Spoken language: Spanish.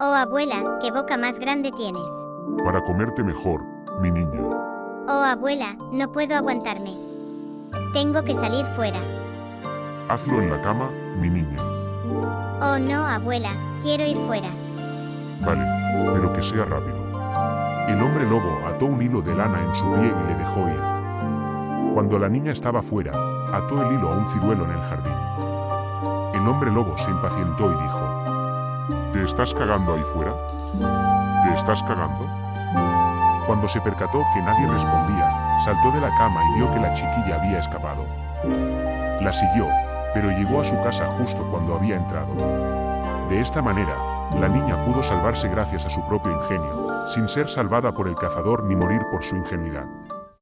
Oh abuela, qué boca más grande tienes. Para comerte mejor, mi niña. Oh abuela, no puedo aguantarme. Tengo que salir fuera. Hazlo en la cama, mi niña. Oh no, abuela, quiero ir fuera. Vale, pero que sea rápido. El hombre lobo ató un hilo de lana en su pie y le dejó ir. Cuando la niña estaba fuera, ató el hilo a un ciruelo en el jardín. El hombre lobo se impacientó y dijo, ¿Te estás cagando ahí fuera? ¿Te estás cagando? Cuando se percató que nadie respondía, saltó de la cama y vio que la chiquilla había escapado. La siguió, pero llegó a su casa justo cuando había entrado. De esta manera, la niña pudo salvarse gracias a su propio ingenio, sin ser salvada por el cazador ni morir por su ingenuidad.